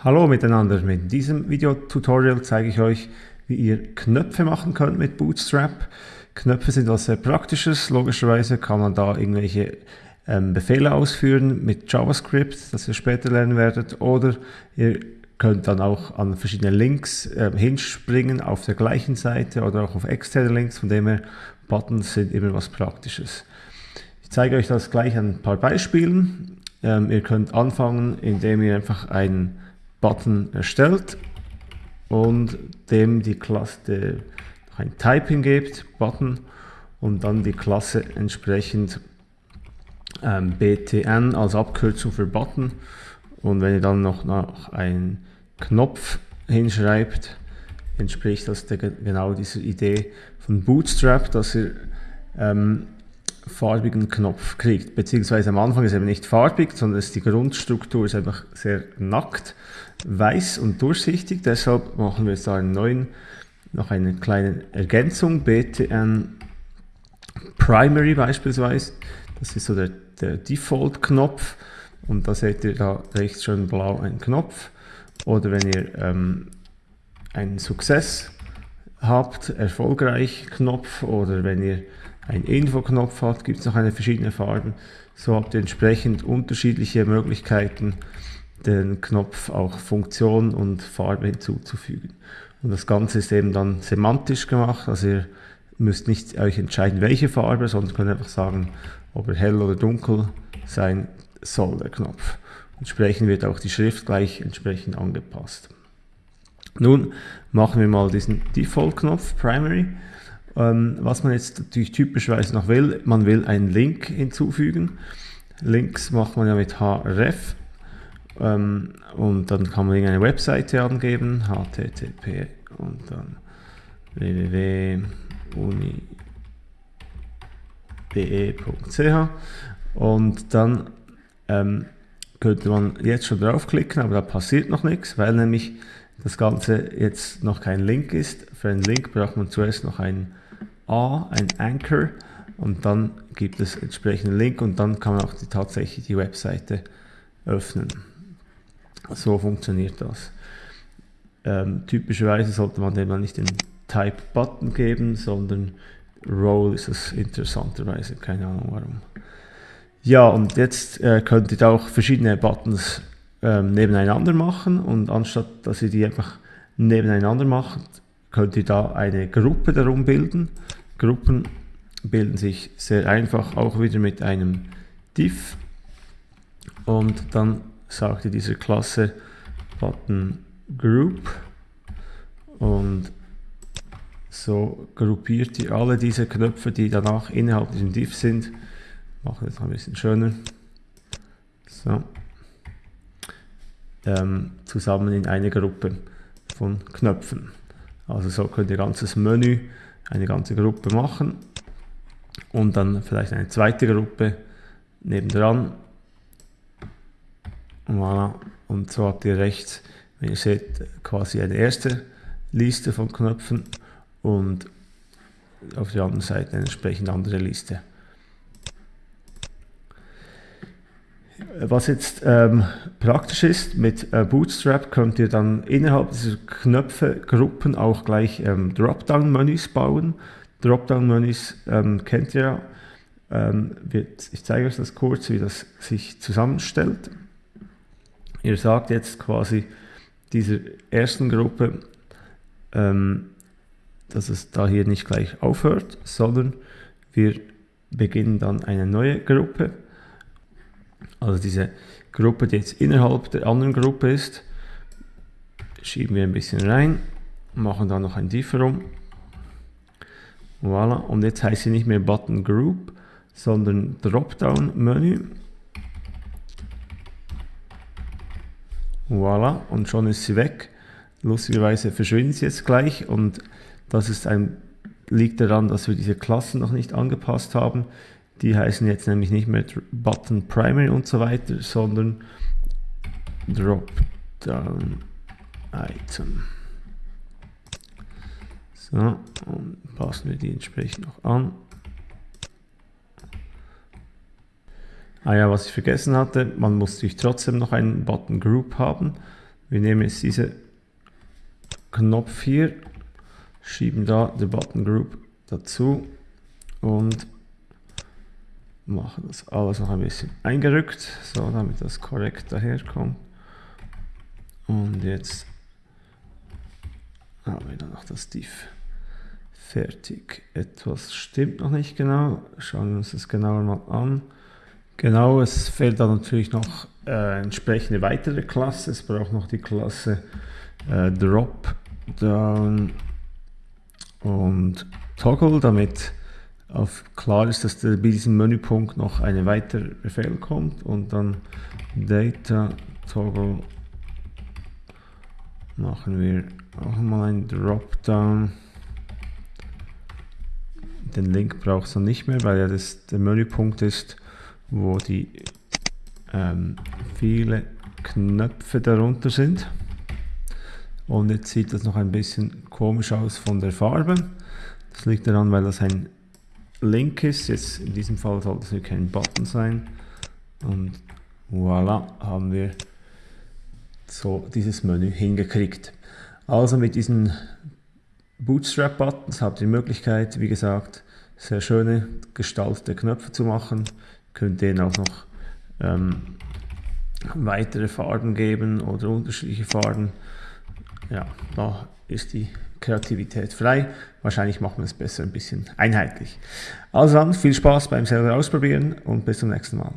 Hallo miteinander, mit diesem Videotutorial zeige ich euch, wie ihr Knöpfe machen könnt mit Bootstrap. Knöpfe sind was sehr praktisches, logischerweise kann man da irgendwelche ähm, Befehle ausführen mit JavaScript, das ihr später lernen werdet, oder ihr könnt dann auch an verschiedene Links äh, hinspringen auf der gleichen Seite oder auch auf externe Links, von dem her Buttons sind immer was Praktisches. Ich zeige euch das gleich an ein paar Beispielen. Ähm, ihr könnt anfangen, indem ihr einfach einen Button erstellt und dem die Klasse ein Typing gibt, Button, und dann die Klasse entsprechend ähm, btn als Abkürzung für Button. Und wenn ihr dann noch, noch einen Knopf hinschreibt, entspricht das der, genau dieser Idee von Bootstrap, dass ihr ähm, farbigen Knopf kriegt. Beziehungsweise am Anfang ist er eben nicht farbig, sondern ist die Grundstruktur ist einfach sehr nackt, weiß und durchsichtig. Deshalb machen wir jetzt da einen neuen, noch eine kleine Ergänzung, btn Primary beispielsweise. Das ist so der, der Default-Knopf und da seht ihr da rechts schön blau einen Knopf. Oder wenn ihr ähm, einen Success habt, erfolgreich Knopf oder wenn ihr einen Info-Knopf hat, gibt es noch eine verschiedene Farben. So habt ihr entsprechend unterschiedliche Möglichkeiten, den Knopf auch Funktion und Farbe hinzuzufügen. Und das Ganze ist eben dann semantisch gemacht, also ihr müsst nicht euch entscheiden, welche Farbe, sondern könnt einfach sagen, ob er hell oder dunkel sein soll, der Knopf. Entsprechend wird auch die Schrift gleich entsprechend angepasst. Nun machen wir mal diesen Default-Knopf, Primary. Ähm, was man jetzt natürlich typischerweise noch will, man will einen Link hinzufügen. Links macht man ja mit href ähm, und dann kann man irgendeine Webseite angeben, http und dann www.uni.de.ch und dann ähm, könnte man jetzt schon draufklicken, aber da passiert noch nichts, weil nämlich das Ganze jetzt noch kein Link ist. Für einen Link braucht man zuerst noch einen A, ein Anchor und dann gibt es entsprechenden Link und dann kann man auch die, tatsächlich die Webseite öffnen. So funktioniert das. Ähm, typischerweise sollte man dem dann nicht den Type-Button geben, sondern Role ist es interessanterweise, keine Ahnung warum. Ja, und jetzt äh, könnt ihr auch verschiedene Buttons ähm, nebeneinander machen und anstatt dass ihr die einfach nebeneinander macht, könnt ihr da eine Gruppe darum bilden. Gruppen bilden sich sehr einfach auch wieder mit einem div und dann sagt ihr dieser Klasse Button Group und so gruppiert ihr alle diese Knöpfe, die danach innerhalb diesem div sind. Machen wir das ein bisschen schöner. So. Ähm, zusammen in eine Gruppe von Knöpfen. Also so könnt ihr ganzes Menü eine ganze Gruppe machen und dann vielleicht eine zweite Gruppe nebendran. Voilà. Und so habt ihr rechts, wenn ihr seht, quasi eine erste Liste von Knöpfen und auf der anderen Seite eine entsprechend andere Liste. Was jetzt ähm, praktisch ist, mit äh, Bootstrap könnt ihr dann innerhalb dieser Knöpfe-Gruppen auch gleich ähm, Dropdown-Menüs bauen. Dropdown-Menüs ähm, kennt ihr ja. Ähm, wird, ich zeige euch das kurz, wie das sich zusammenstellt. Ihr sagt jetzt quasi dieser ersten Gruppe, ähm, dass es da hier nicht gleich aufhört, sondern wir beginnen dann eine neue Gruppe also diese Gruppe, die jetzt innerhalb der anderen Gruppe ist, schieben wir ein bisschen rein, machen da noch ein Div rum. Voilà, und jetzt heißt sie nicht mehr Button Group, sondern Dropdown Menü. Voilà, und schon ist sie weg. Lustigerweise verschwindet sie jetzt gleich und das ist ein, liegt daran, dass wir diese Klassen noch nicht angepasst haben. Die heißen jetzt nämlich nicht mehr Button Primary und so weiter, sondern Dropdown Item. So, und passen wir die entsprechend noch an. Ah ja, was ich vergessen hatte, man muss natürlich trotzdem noch einen Button Group haben. Wir nehmen jetzt diesen Knopf hier, schieben da die Button Group dazu und machen das alles noch ein bisschen eingerückt, so damit das korrekt daherkommt. Und jetzt haben wir dann noch das Div fertig. Etwas stimmt noch nicht genau. Schauen wir uns das genauer mal an. Genau, es fehlt dann natürlich noch äh, entsprechende weitere Klasse. Es braucht noch die Klasse äh, Drop Down und Toggle, damit auf klar ist, dass bei diesem Menüpunkt noch ein weiterer Befehl kommt und dann Data Toggle machen wir auch mal ein Dropdown. Den Link braucht es dann nicht mehr, weil ja das der Menüpunkt ist, wo die ähm, viele Knöpfe darunter sind. Und jetzt sieht das noch ein bisschen komisch aus von der Farbe. Das liegt daran, weil das ein Link ist. Jetzt in diesem Fall soll das wirklich ein Button sein. Und voilà, haben wir so dieses Menü hingekriegt. Also mit diesen Bootstrap-Buttons habt ihr die Möglichkeit, wie gesagt, sehr schöne gestaltete Knöpfe zu machen. Könnt denen auch noch ähm, weitere Farben geben oder unterschiedliche Farben. Ja, da ist die Kreativität frei. Wahrscheinlich machen wir es besser ein bisschen einheitlich. Also dann viel Spaß beim selber ausprobieren und bis zum nächsten Mal.